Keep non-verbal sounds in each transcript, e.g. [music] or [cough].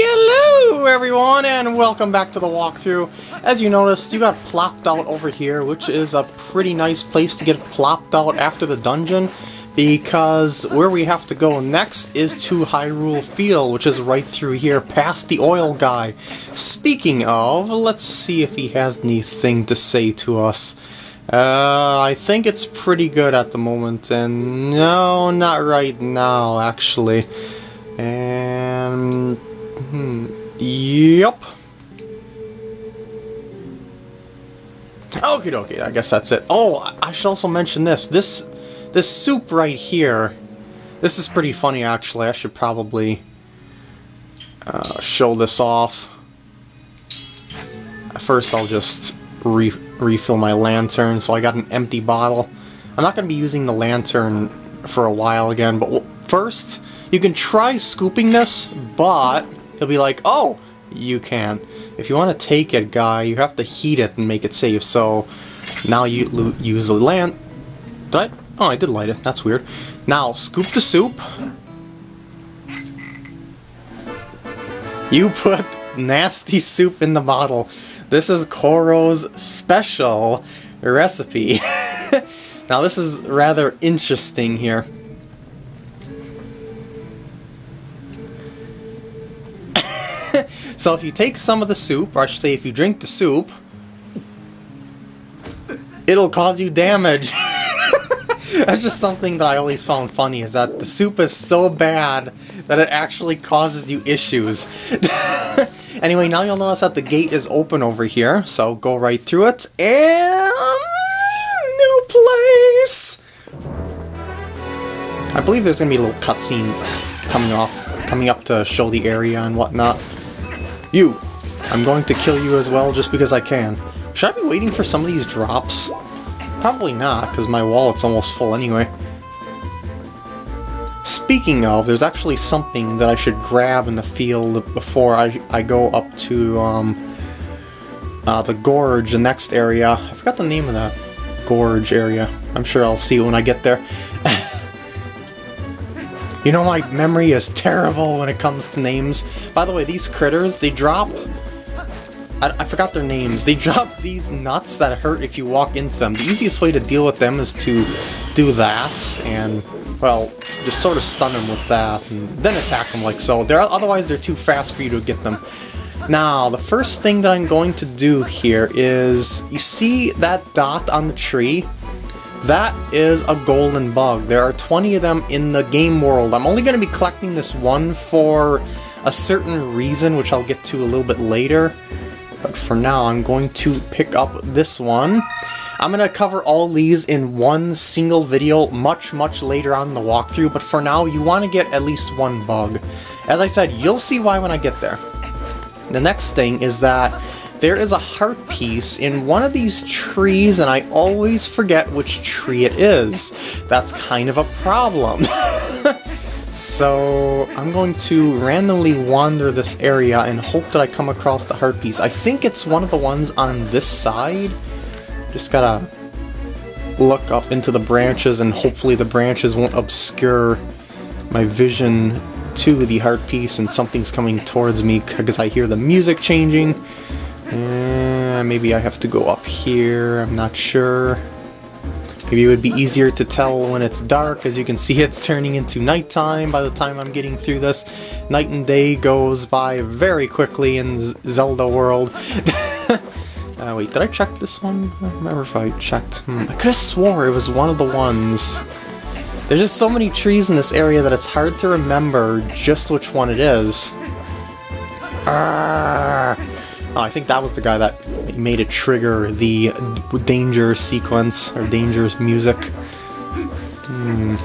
Hello everyone and welcome back to the walkthrough. As you noticed, you got plopped out over here, which is a pretty nice place to get plopped out after the dungeon, because where we have to go next is to Hyrule Field, which is right through here, past the oil guy. Speaking of, let's see if he has anything to say to us. Uh, I think it's pretty good at the moment, and no, not right now, actually. And... Hmm, yep. Okie dokie, I guess that's it. Oh, I should also mention this. This this soup right here, this is pretty funny actually. I should probably uh, show this off. First I'll just re refill my lantern, so I got an empty bottle. I'm not going to be using the lantern for a while again, but first, you can try scooping this, but he'll be like, oh, you can. If you want to take it, guy, you have to heat it and make it safe, so now you use the lamp. Did I? Oh, I did light it. That's weird. Now, scoop the soup. You put nasty soup in the bottle. This is Coro's special recipe. [laughs] now this is rather interesting here. So if you take some of the soup, or I should say if you drink the soup, it'll cause you damage. [laughs] That's just something that I always found funny, is that the soup is so bad that it actually causes you issues. [laughs] Anyway, now you'll notice that the gate is open over here, so go right through it, and... New place! I believe there's gonna be a little cutscene coming off, coming up to show the area and whatnot. You! I'm going to kill you as well just because I can. Should I be waiting for some of these drops? Probably not, because my wallet's almost full anyway. Speaking of, there's actually something that I should grab in the field before I, I go up to um, uh, the gorge, the next area. I forgot the name of that gorge area. I'm sure I'll see when I get there. [laughs] you know my memory is terrible when it comes to names. By the way, these critters, they drop... I, I forgot their names. They [laughs] drop these nuts that hurt if you walk into them. The easiest way to deal with them is to do that, and well, just sort of stun them with that, and then attack them like so. They're, otherwise, they're too fast for you to get them. Now, the first thing that I'm going to do here is, you see that dot on the tree? That is a golden bug. There are 20 of them in the game world. I'm only going to be collecting this one for a certain reason, which I'll get to a little bit later. But for now, I'm going to pick up this one. I'm going to cover all these in one single video much, much later on in the walkthrough, but for now, you want to get at least one bug. As I said, you'll see why when I get there. The next thing is that there is a heart piece in one of these trees, and I always forget which tree it is. That's kind of a problem. [laughs] so I'm going to randomly wander this area and hope that I come across the heart piece. I think it's one of the ones on this side. Just gotta look up into the branches and hopefully the branches won't obscure my vision to the heart piece and something's coming towards me because I hear the music changing. Uh, maybe I have to go up here, I'm not sure. Maybe it would be easier to tell when it's dark, as you can see [laughs] it's turning into nighttime by the time I'm getting through this. Night and day goes by very quickly in Z Zelda world. [laughs] Uh, wait, did I check this one? I don't remember if I checked. Hmm. I could have swore it was one of the ones. There's just so many trees in this area that it's hard to remember just which one it is. Oh, I think that was the guy that made it trigger the danger sequence, or dangerous music. Hmm.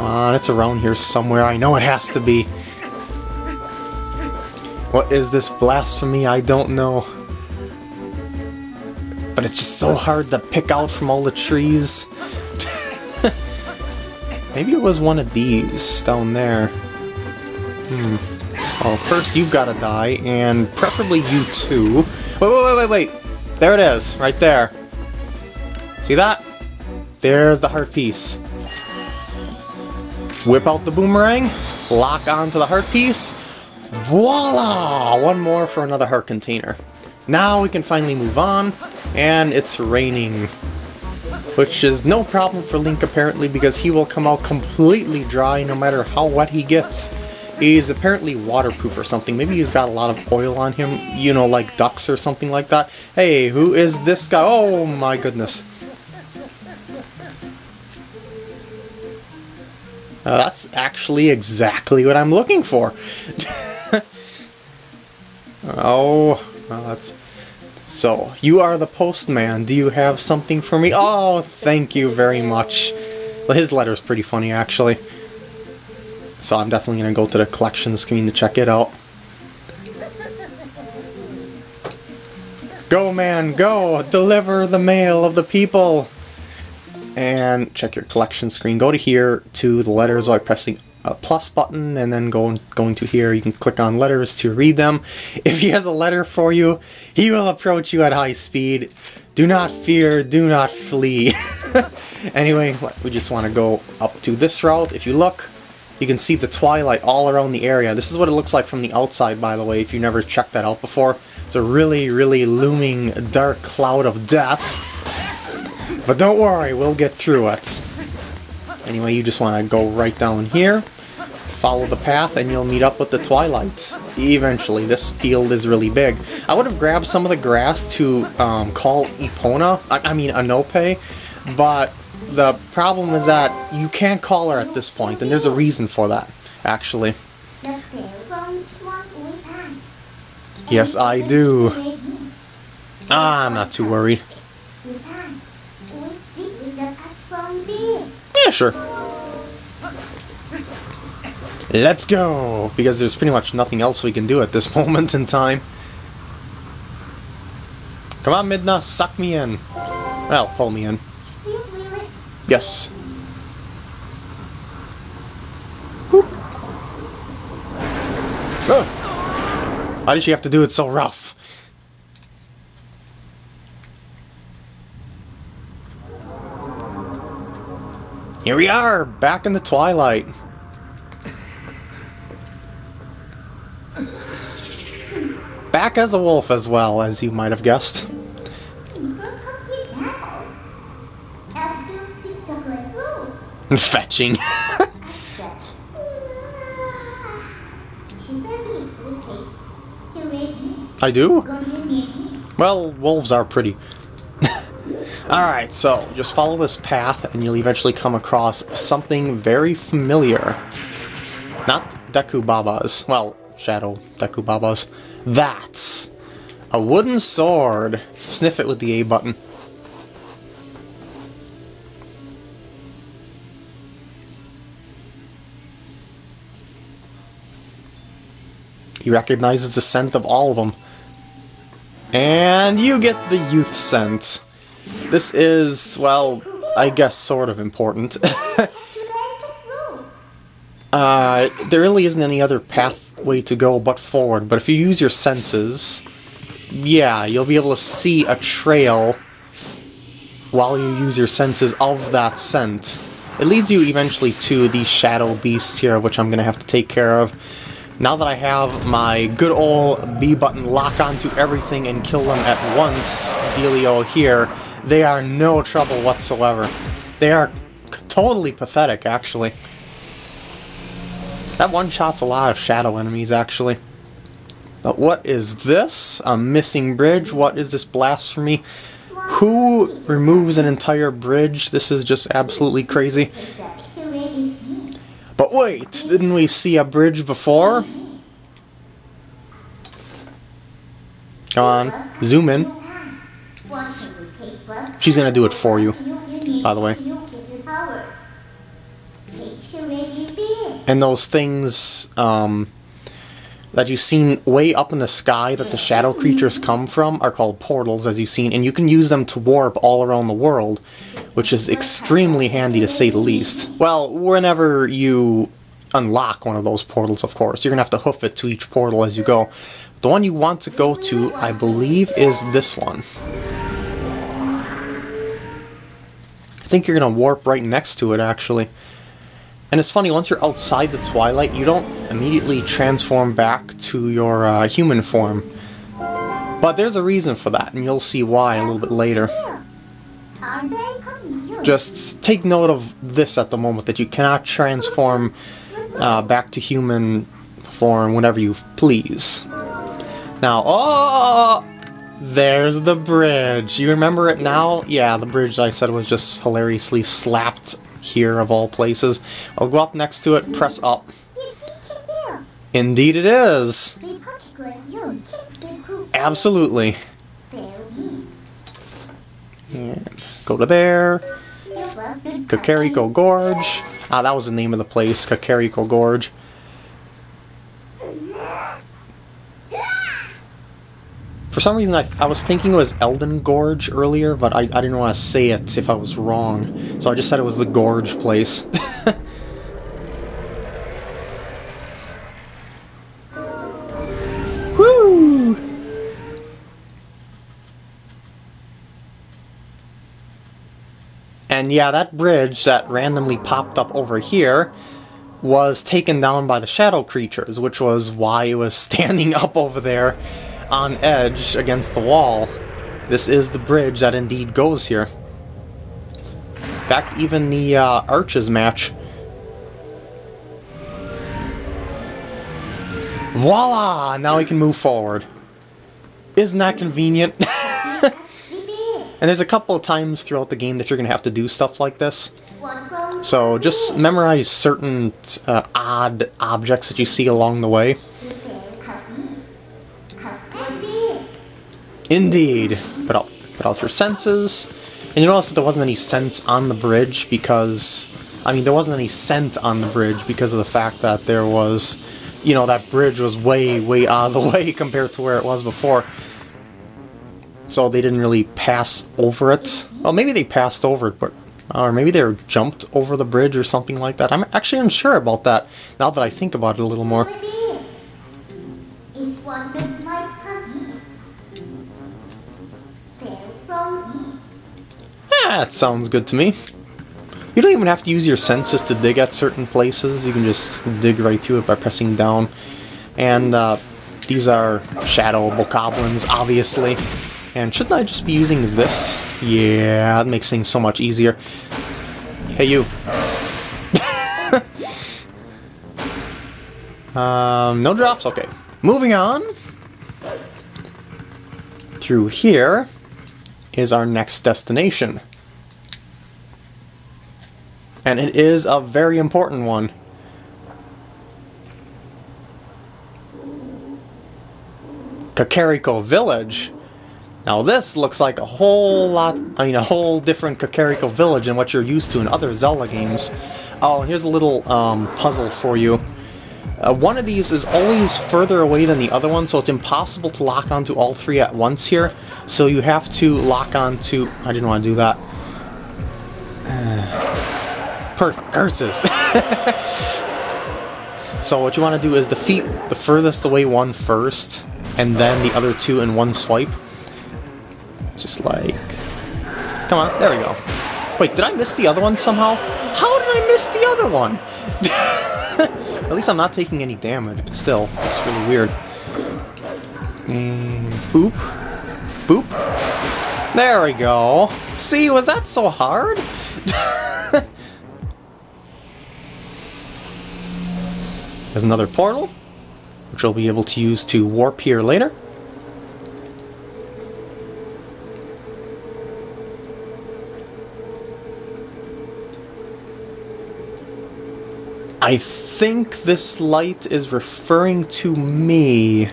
Uh, it's around here somewhere. I know it has to be. What is this blasphemy? I don't know but it's just so hard to pick out from all the trees. [laughs] Maybe it was one of these down there. Hmm. Well, first you've got to die, and preferably you too. Wait, wait, wait, wait, wait! There it is, right there. See that? There's the heart piece. Whip out the boomerang. lock onto the heart piece. Voila! One more for another heart container. Now we can finally move on, and it's raining. Which is no problem for Link apparently because he will come out completely dry no matter how wet he gets. He's apparently waterproof or something. Maybe he's got a lot of oil on him, you know, like ducks or something like that. Hey, who is this guy? Oh my goodness. Uh, that's actually exactly what I'm looking for. [laughs] oh, well, that's... So, you are the postman. Do you have something for me? Oh, thank you very much. Well, his letter's pretty funny, actually. So I'm definitely going to go to the collection screen to check it out. Go, man, go! Deliver the mail of the people! And check your collection screen. Go to here to the letters by pressing a plus button and then go, going to here you can click on letters to read them. If he has a letter for you, he will approach you at high speed. Do not fear, do not flee. [laughs] anyway, we just want to go up to this route. If you look, you can see the twilight all around the area. This is what it looks like from the outside, by the way, if you never checked that out before. It's a really, really looming dark cloud of death. But don't worry, we'll get through it. Anyway, you just want to go right down here, follow the path, and you'll meet up with the Twilight. Eventually, this field is really big. I would have grabbed some of the grass to um, call Epona, I, I mean Anope, but the problem is that you can't call her at this point, and there's a reason for that, actually. Yes, I do. Ah, I'm not too worried. Yeah, sure. Let's go! Because there's pretty much nothing else we can do at this [laughs] moment in time. Come on, Midna, suck me in. Well, pull me in. Yes. Oh. Why did she have to do it so rough? Here we are, back in the twilight. Back as a wolf as well, as you might have guessed. Fetching. [laughs] I do? Well, wolves are pretty. [laughs] Alright, so just follow this path and you'll eventually come across something very familiar. Not Deku Babas. Well, Shadow Deku Babas. That's a wooden sword. Sniff it with the A button. He recognizes the scent of all of them. And you get the youth scent. This is, well, I guess sort of important. [laughs] uh, there really isn't any other pathway to go but forward, but if you use your senses, yeah, you'll be able to see a trail while you use your senses of that scent. It leads you eventually to the Shadow Beast here, which I'm going to have to take care of. Now that I have my good old B button lock onto everything and kill them at once dealio here, they are no trouble whatsoever. They are totally pathetic, actually. That one-shots a lot of shadow enemies, actually. But what is this? A missing bridge? What is this blasphemy? Who removes an entire bridge? This is just absolutely crazy. But wait, didn't we see a bridge before? Come on, zoom in. She's gonna do it for you, by the way. And those things um, that you've seen way up in the sky that the shadow creatures come from are called portals, as you've seen, and you can use them to warp all around the world which is extremely handy to say the least. Well, whenever you unlock one of those portals, of course, you're going to have to hoof it to each portal as you go. The one you want to go to, I believe, is this one. I think you're going to warp right next to it, actually. And it's funny, once you're outside the Twilight, you don't immediately transform back to your uh, human form. But there's a reason for that, and you'll see why a little bit later. Just take note of this at the moment, that you cannot transform uh, back to human form whenever you please. Now, oh! There's the bridge. You remember it now? Yeah, the bridge I said was just hilariously slapped here of all places. I'll go up next to it, press up. Indeed it is. Absolutely. And go to there. Kakariko Gorge. Ah, that was the name of the place, Kakariko Gorge. For some reason, I, I was thinking it was Eldin Gorge earlier, but I, I didn't want to say it if I was wrong. So I just said it was the Gorge place. [laughs] And yeah, that bridge that randomly popped up over here was taken down by the shadow creatures, which was why it was [laughs] standing up over there on edge against the wall. This is the bridge that indeed goes here. In fact, even the uh, arches match. Voila! Now we can move forward. Isn't that convenient? [laughs] and there's a couple of times throughout the game that you're going to have to do stuff like this. So just memorize certain uh, odd objects that you see along the way. Indeed. Put out, put out your senses. And you notice that there wasn't any scents on the bridge because... I mean, there wasn't any scent on the bridge because of the fact that there was... You know, that bridge was way, way out of the [laughs] way compared to where it was before. So they didn't really pass over it. Well, maybe they passed over it, but... Or maybe they jumped over the bridge or something like that. I'm actually unsure about that, now that I think about it a little more. That sounds good to me. You don't even have to use your senses to dig at certain places. You can just dig right through it by pressing down. And uh, these are shadow bokoblins, obviously. And shouldn't I just be using this? Yeah, that makes things so much easier. Hey, you. [laughs] um, no drops? Okay. Moving on. Through here is our next destination. And it is a very important one. Kakariko Village. Now this looks like a whole lot, I mean a whole different Kakariko Village than what you're used to in other Zelda games. Oh, here's a little um, puzzle for you. Uh, one of these is always further away than the other one, so it's impossible to lock onto all three at once here. So you have to lock onto... I didn't want to do that. [sighs] per curses. [laughs] so what you want to do is defeat the furthest away one first, and then the other two in one swipe. Just like... Come on, there we go. Wait, did I miss the other one somehow? How did I miss the other one? [laughs] At least I'm not taking any damage, but still, it's really weird. And boop. Boop. There we go. See, was that so hard? [laughs] There's another portal, which we'll be able to use to warp here later. I think this light is referring to me.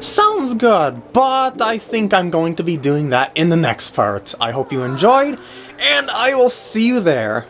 Sounds good, but I think I'm going to be doing that in the next part. I hope you enjoyed, and I will see you there.